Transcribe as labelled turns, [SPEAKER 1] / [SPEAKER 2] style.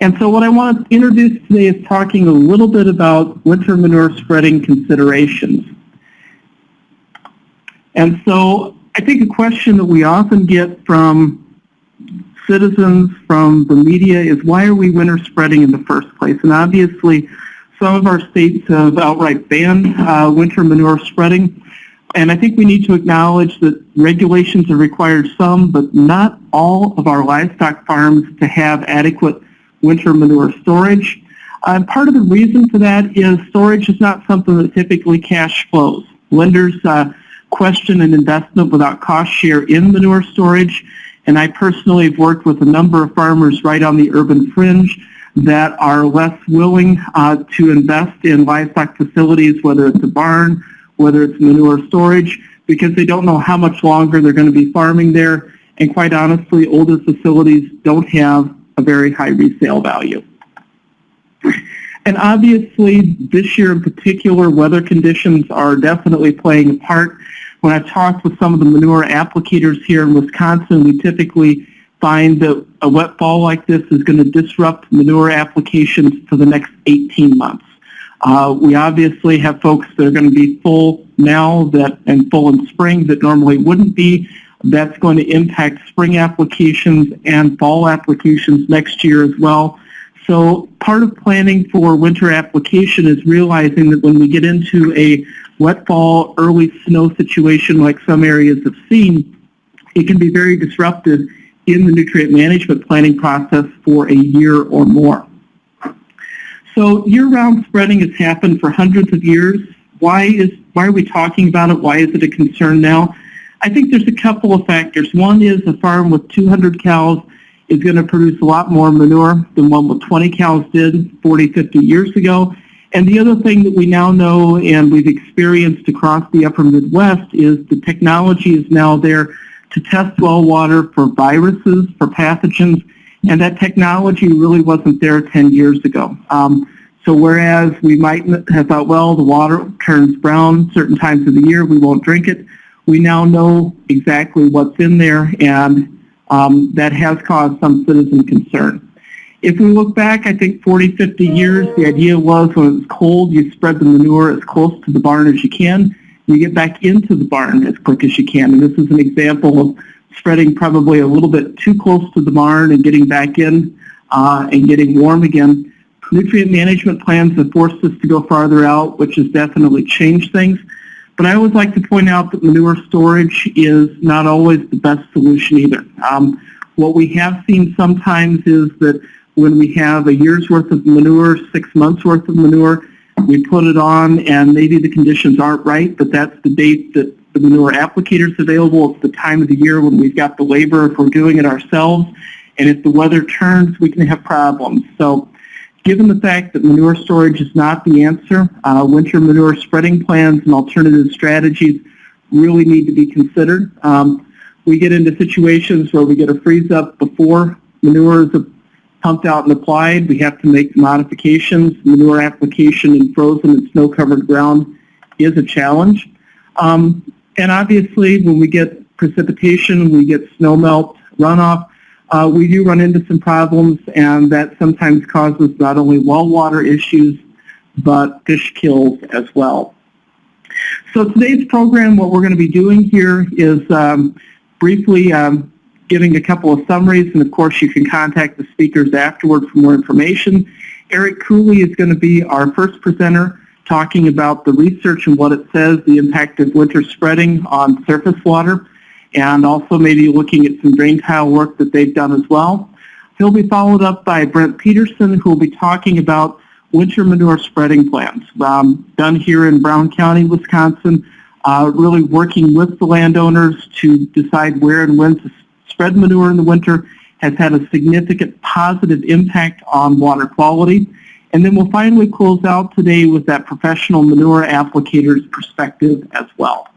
[SPEAKER 1] And so what I want to introduce today is talking a little bit about winter manure spreading considerations. And so I think a question that we often get from citizens, from the media, is why are we winter spreading in the first place? And obviously, some of our states have outright banned uh, winter manure spreading. And I think we need to acknowledge that regulations have required some, but not all of our livestock farms to have adequate winter manure storage. Uh, part of the reason for that is storage is not something that typically cash flows. Lenders uh, question an investment without cost share in manure storage, and I personally have worked with a number of farmers right on the urban fringe that are less willing uh, to invest in livestock facilities, whether it's a barn, whether it's manure storage, because they don't know how much longer they're going to be farming there. And quite honestly, older facilities don't have a very high resale value. And obviously, this year in particular, weather conditions are definitely playing a part. When I've talked with some of the manure applicators here in Wisconsin, we typically find that a wet fall like this is going to disrupt manure applications for the next 18 months. Uh, we obviously have folks that are going to be full now that and full in spring that normally wouldn't be. That's going to impact spring applications and fall applications next year as well. So part of planning for winter application is realizing that when we get into a wet fall, early snow situation like some areas have seen, it can be very disruptive in the nutrient management planning process for a year or more. So year-round spreading has happened for hundreds of years. Why is why are we talking about it? Why is it a concern now? I think there's a couple of factors. One is a farm with 200 cows is going to produce a lot more manure than one with 20 cows did 40, 50 years ago. And the other thing that we now know and we've experienced across the upper Midwest is the technology is now there to test well water for viruses, for pathogens, and that technology really wasn't there 10 years ago. Um, so whereas we might have thought, well, the water turns brown certain times of the year, we won't drink it, we now know exactly what's in there, and um, that has caused some citizen concern. If we look back, I think 40, 50 years, the idea was when it's cold, you spread the manure as close to the barn as you can. You get back into the barn as quick as you can. And this is an example of spreading probably a little bit too close to the barn and getting back in uh, and getting warm again. Nutrient management plans have forced us to go farther out, which has definitely changed things. But I always like to point out that manure storage is not always the best solution either. Um, what we have seen sometimes is that when we have a year's worth of manure, six months worth of manure, we put it on and maybe the conditions aren't right, but that's the date that the manure applicator is available. It's the time of the year when we've got the labor if we're doing it ourselves. And if the weather turns, we can have problems. So given the fact that manure storage is not the answer, uh, winter manure spreading plans and alternative strategies really need to be considered. Um, we get into situations where we get a freeze up before manure is pumped out and applied. We have to make modifications. Manure application in frozen and snow-covered ground is a challenge. Um, and obviously, when we get precipitation, we get snow melt runoff, uh, we do run into some problems, and that sometimes causes not only well water issues, but fish kills as well. So today's program, what we're going to be doing here is um, briefly um, giving a couple of summaries, and of course you can contact the speakers afterward for more information. Eric Cooley is going to be our first presenter talking about the research and what it says, the impact of winter spreading on surface water, and also maybe looking at some drain tile work that they've done as well. He'll be followed up by Brent Peterson, who will be talking about winter manure spreading plans um, done here in Brown County, Wisconsin, uh, really working with the landowners to decide where and when to spread manure in the winter has had a significant positive impact on water quality. And then we'll finally close out today with that professional manure applicator's perspective as well.